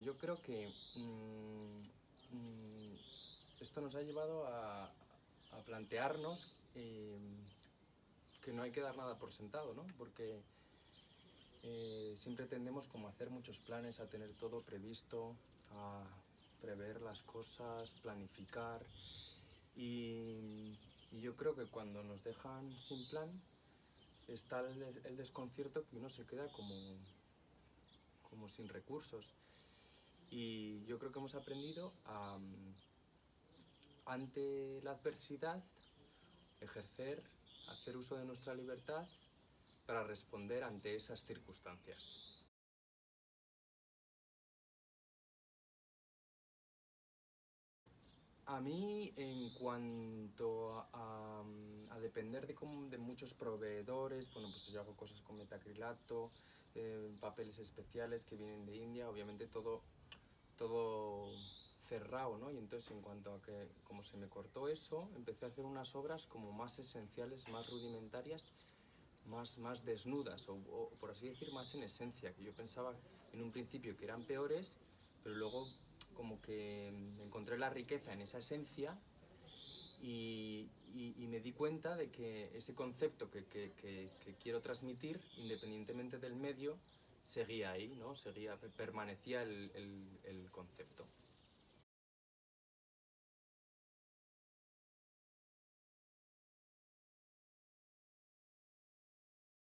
Yo creo que mm, mm, esto nos ha llevado a, plantearnos eh, que no hay que dar nada por sentado, ¿no? Porque eh, siempre tendemos como a hacer muchos planes, a tener todo previsto, a prever las cosas, planificar y, yo creo que cuando nos dejan sin plan está el, el desconcierto que uno se queda como, como sin recursos. Y yo creo que hemos aprendido a, ante la adversidad, ejercer, hacer uso de nuestra libertad para responder ante esas circunstancias. A mí, en cuanto a, a depender de, de, muchos proveedores, bueno, pues yo hago cosas con metacrilato, eh, papeles especiales que vienen de India, obviamente todo todo cerrado, ¿no? Y entonces en cuanto a que, como se me cortó eso, empecé a hacer unas obras como más esenciales, más rudimentarias, más, más desnudas, o, o, por así decir, más en esencia, que yo pensaba en un principio que eran peores, pero luego como que encontré la riqueza en esa esencia y, y, y me di cuenta de que ese concepto que, que, que, que quiero transmitir, independientemente del medio, seguía ahí, ¿no? Seguía, permanecía el, el, el concepto.